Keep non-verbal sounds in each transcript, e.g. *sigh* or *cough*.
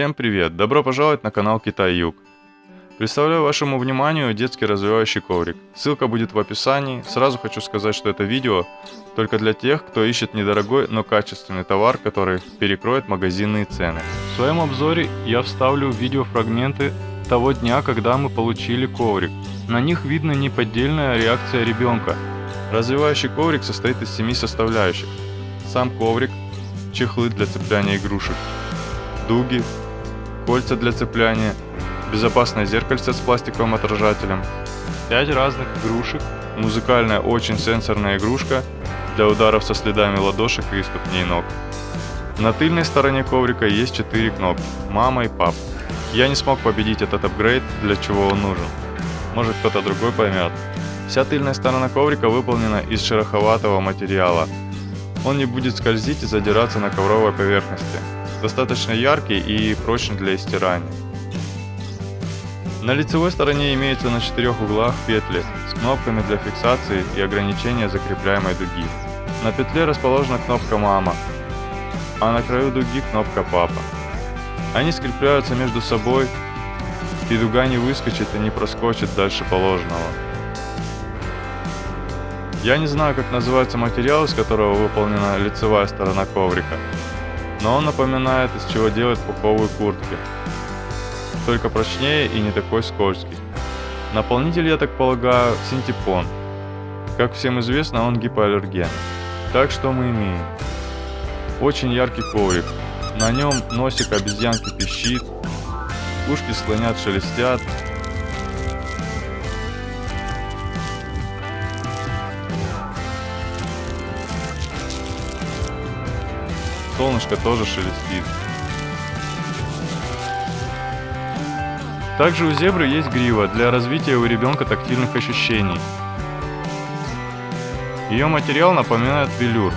Всем привет! Добро пожаловать на канал Китай Юг. Представляю вашему вниманию детский развивающий коврик. Ссылка будет в описании. Сразу хочу сказать, что это видео только для тех, кто ищет недорогой, но качественный товар, который перекроет магазинные цены. В своем обзоре я вставлю видеофрагменты того дня, когда мы получили коврик. На них видно неподдельная реакция ребенка. Развивающий коврик состоит из семи составляющих. Сам коврик, чехлы для цепляния игрушек, дуги, кольца для цепляния, безопасное зеркальце с пластиковым отражателем, 5 разных игрушек, музыкальная очень сенсорная игрушка для ударов со следами ладошек и ступней ног. На тыльной стороне коврика есть 4 кнопки «Мама» и «Пап». Я не смог победить этот апгрейд, для чего он нужен. Может кто-то другой поймет. Вся тыльная сторона коврика выполнена из шероховатого материала. Он не будет скользить и задираться на ковровой поверхности достаточно яркий и прочный для стирания. На лицевой стороне имеются на четырех углах петли с кнопками для фиксации и ограничения закрепляемой дуги. На петле расположена кнопка «Мама», а на краю дуги кнопка «Папа». Они скрепляются между собой, и дуга не выскочит и не проскочит дальше положенного. Я не знаю, как называется материал, из которого выполнена лицевая сторона коврика, но он напоминает, из чего делают пуховые куртки. Только прочнее и не такой скользкий. Наполнитель, я так полагаю, синтепон. Как всем известно, он гипоаллерген. Так что мы имеем? Очень яркий коврик. На нем носик обезьянки пищит, ушки слонят шелестят, солнышко тоже шелестит. Также у зебры есть грива для развития у ребенка тактильных ощущений. Ее материал напоминает велюр.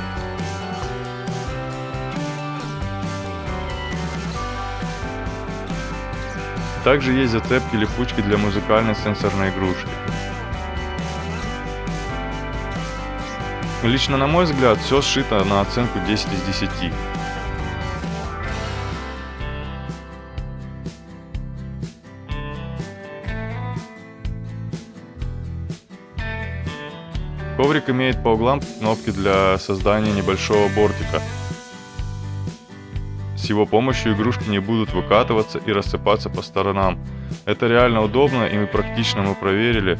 Также есть зацепки-липучки для музыкальной сенсорной игрушки. Лично на мой взгляд, все сшито на оценку 10 из 10. Коврик имеет по углам кнопки для создания небольшого бортика. С его помощью игрушки не будут выкатываться и рассыпаться по сторонам. Это реально удобно и практично мы проверили.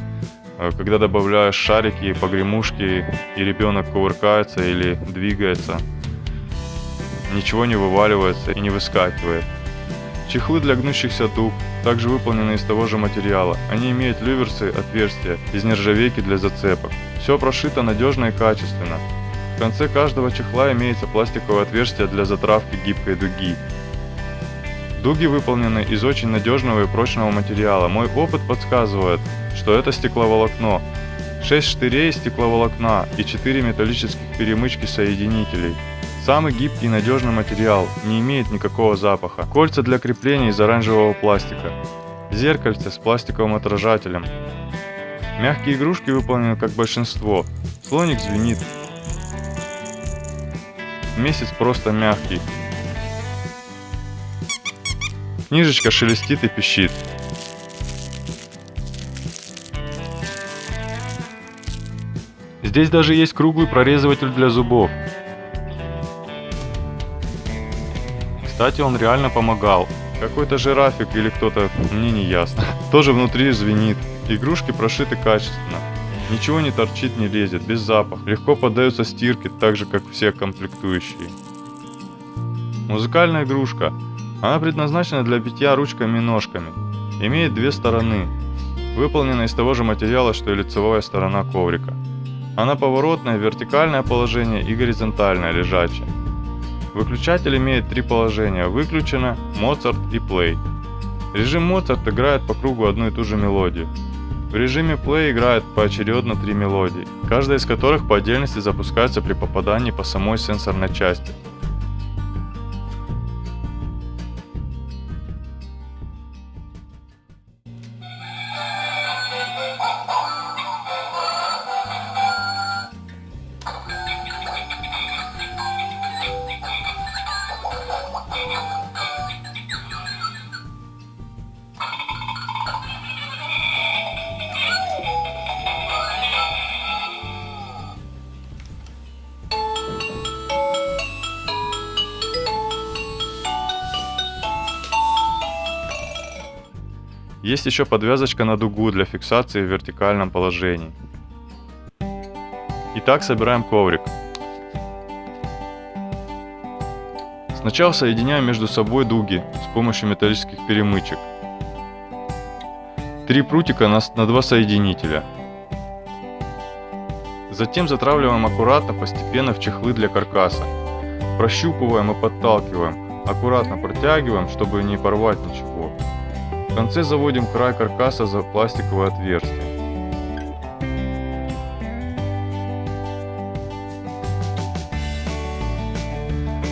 Э, когда добавляешь шарики, погремушки, и ребенок кувыркается или двигается, ничего не вываливается и не выскакивает. Чехлы для гнущихся дуг также выполнены из того же материала. Они имеют люверсы, отверстия из нержавейки для зацепок. Все прошито надежно и качественно. В конце каждого чехла имеется пластиковое отверстие для затравки гибкой дуги. Дуги выполнены из очень надежного и прочного материала. Мой опыт подсказывает, что это стекловолокно. 6 штырей стекловолокна и 4 металлических перемычки соединителей. Самый гибкий и надежный материал, не имеет никакого запаха. Кольца для крепления из оранжевого пластика. Зеркальце с пластиковым отражателем. Мягкие игрушки выполнены как большинство. Слоник звенит. Месяц просто мягкий. Книжечка шелестит и пищит. Здесь даже есть круглый прорезыватель для зубов. Кстати, он реально помогал. Какой-то жирафик или кто-то, мне не ясно. Тоже внутри звенит. Игрушки прошиты качественно. Ничего не торчит, не лезет, без запаха. Легко поддаются стирке, так же как все комплектующие. Музыкальная игрушка. Она предназначена для битья ручками и ножками. Имеет две стороны. Выполнена из того же материала, что и лицевая сторона коврика. Она поворотное, вертикальное положение и горизонтальное, лежачее. Выключатель имеет три положения – выключено, Моцарт и Play. Режим Моцарт играет по кругу одну и ту же мелодию. В режиме Play играет поочередно три мелодии, каждая из которых по отдельности запускается при попадании по самой сенсорной части – Есть еще подвязочка на дугу для фиксации в вертикальном положении. Итак, собираем коврик. Сначала соединяем между собой дуги с помощью металлических перемычек. Три прутика на, два соединителя. Затем затравливаем аккуратно, постепенно в чехлы для каркаса. Прощупываем и подталкиваем. Аккуратно протягиваем, чтобы не порвать ничего. В конце заводим край каркаса за пластиковое отверстие.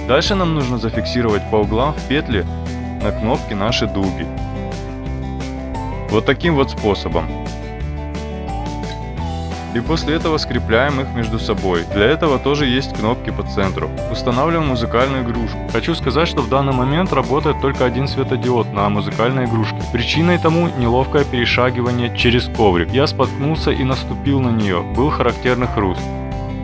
Дальше нам нужно зафиксировать по углам в петли на кнопки наши дуги. Вот таким вот способом. И после этого скрепляем их между собой. Для этого тоже есть кнопки по центру. Устанавливаем музыкальную игрушку. Хочу сказать, что в данный момент работает только один светодиод на музыкальной игрушке. Причиной тому неловкое перешагивание через коврик. Я споткнулся и наступил на нее. Был характерный хруст.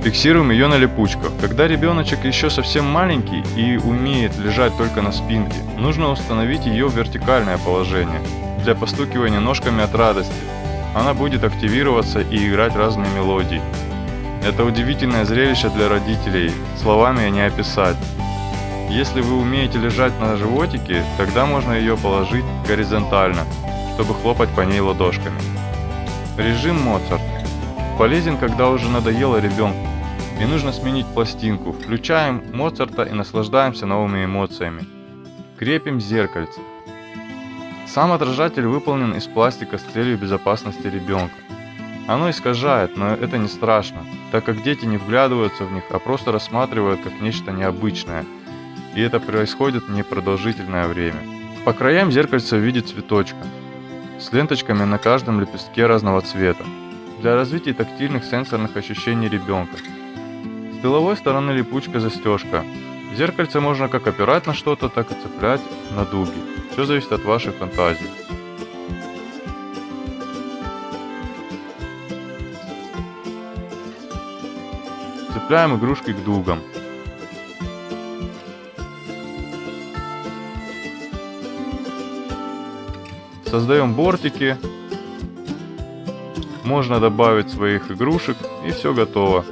Фиксируем ее на липучках. Когда ребеночек еще совсем маленький и умеет лежать только на спинке, нужно установить ее в вертикальное положение для постукивания ножками от радости. Она будет активироваться и играть разные мелодии. Это удивительное зрелище для родителей, словами не описать. Если вы умеете лежать на животике, тогда можно ее положить горизонтально, чтобы хлопать по ней ладошками. Режим Моцарт. Полезен, когда уже надоело ребенку, и нужно сменить пластинку. Включаем Моцарта и наслаждаемся новыми эмоциями. Крепим зеркальце. Сам отражатель выполнен из пластика с целью безопасности ребенка. Оно искажает, но это не страшно, так как дети не вглядываются в них, а просто рассматривают как нечто необычное. И это происходит непродолжительное время. По краям зеркальца в виде цветочка, с ленточками на каждом лепестке разного цвета, для развития тактильных сенсорных ощущений ребенка. С тыловой стороны липучка застежка. Зеркальце можно как опирать на что-то, так и цеплять на дуги. Все зависит от вашей фантазии. Цепляем игрушки к дугам. Создаем бортики. Можно добавить своих игрушек и все готово.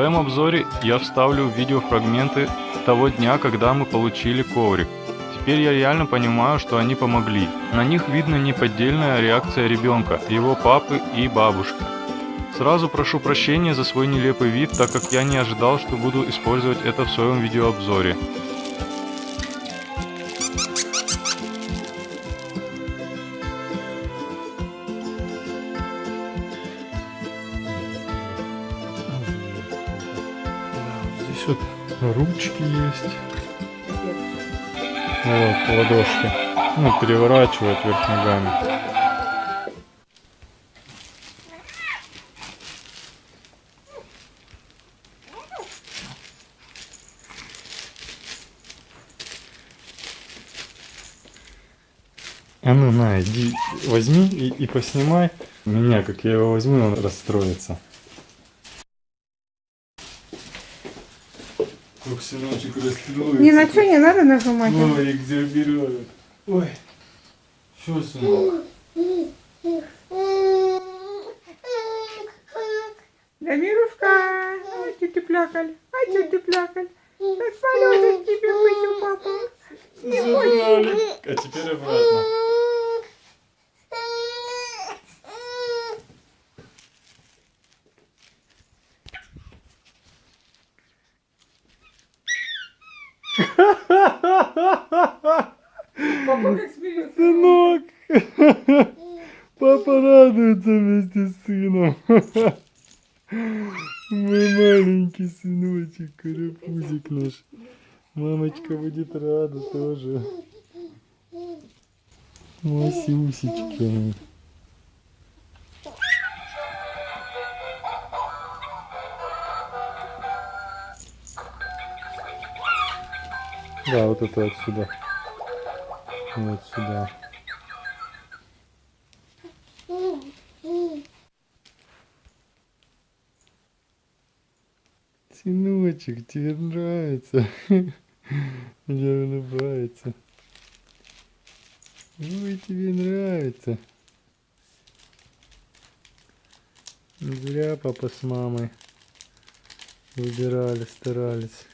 Своем обзоре я вставлю видеофрагменты того дня, когда мы получили коврик. Теперь я реально понимаю, что они помогли. На них видно неподдельная реакция ребенка, его папы и бабушки. Сразу прошу прощения за свой нелепый вид, так как я не ожидал, что буду использовать это в своем видеообзоре. Здесь вот ручки есть. Вот, ладошки. Ну, переворачивает вверх ногами. А ну на, иди, возьми и, и поснимай меня, как я его возьму, он расстроится. Сыночек расстроится. Ни на что не надо нажимать. Ой, где берет. Ой. Что, сынок? Да, Мирушка, ай, что ты плакали, ай, что ты плакали. Так полезет тебе пысю, папа. Забрали. А теперь обратно. Папа как смеется. Сынок! Папа радуется вместе с сыном. Мой маленький сыночек, наш. Мамочка будет рада тоже. Масюсечка. Да, вот это отсюда. Вот сюда. Сыночек, тебе нравится. *laughs* Я улыбается. Ой, тебе нравится. Не Зря папа с мамой выбирали, старались.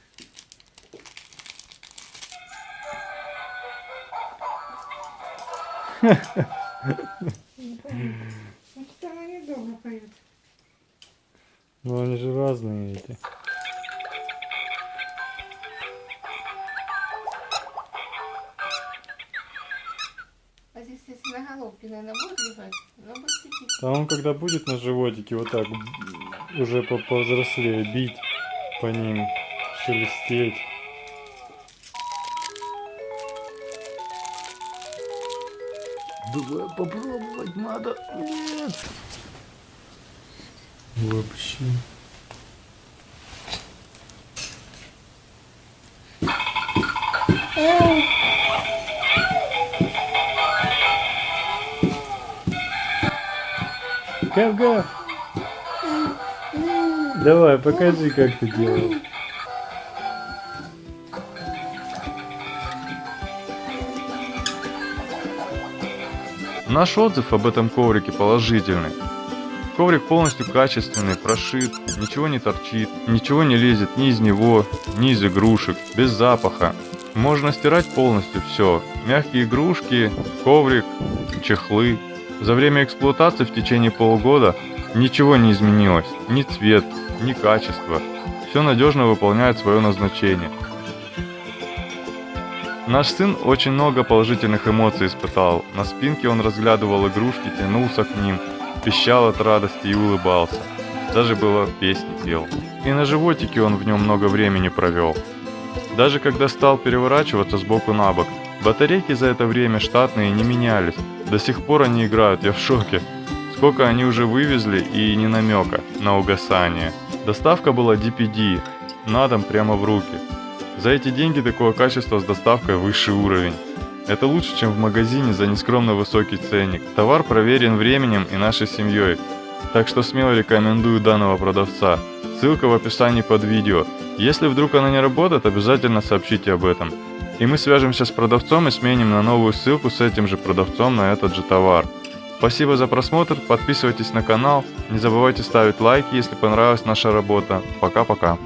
*laughs* Поют. Ну они же разные эти. На головке, наверное, будет лежать, но будет сидеть. А он когда будет на животике вот так уже по повзрослее бить по ним, шелестеть. Давай попробовать надо. Нет. Вообще. Гав-гав. Давай, покажи, как ты делал. Наш отзыв об этом коврике положительный. Коврик полностью качественный, прошит, ничего не торчит, ничего не лезет ни из него, ни из игрушек, без запаха. Можно стирать полностью все. Мягкие игрушки, коврик, чехлы. За время эксплуатации в течение полугода ничего не изменилось. Ни цвет, ни качество. Все надежно выполняет свое назначение. Наш сын очень много положительных эмоций испытал. На спинке он разглядывал игрушки, тянулся к ним, пищал от радости и улыбался. Даже было песни пел. И на животике он в нем много времени провел. Даже когда стал переворачиваться с боку на бок, батарейки за это время штатные не менялись. До сих пор они играют, я в шоке. Сколько они уже вывезли и ни намека на угасание. Доставка была DPD, на дом прямо в руки. За эти деньги такое качество с доставкой высший уровень. Это лучше, чем в магазине за нескромно высокий ценник. Товар проверен временем и нашей семьей. Так что смело рекомендую данного продавца. Ссылка в описании под видео. Если вдруг она не работает, обязательно сообщите об этом. И мы свяжемся с продавцом и сменим на новую ссылку с этим же продавцом на этот же товар. Спасибо за просмотр, подписывайтесь на канал, не забывайте ставить лайки, если понравилась наша работа. Пока-пока.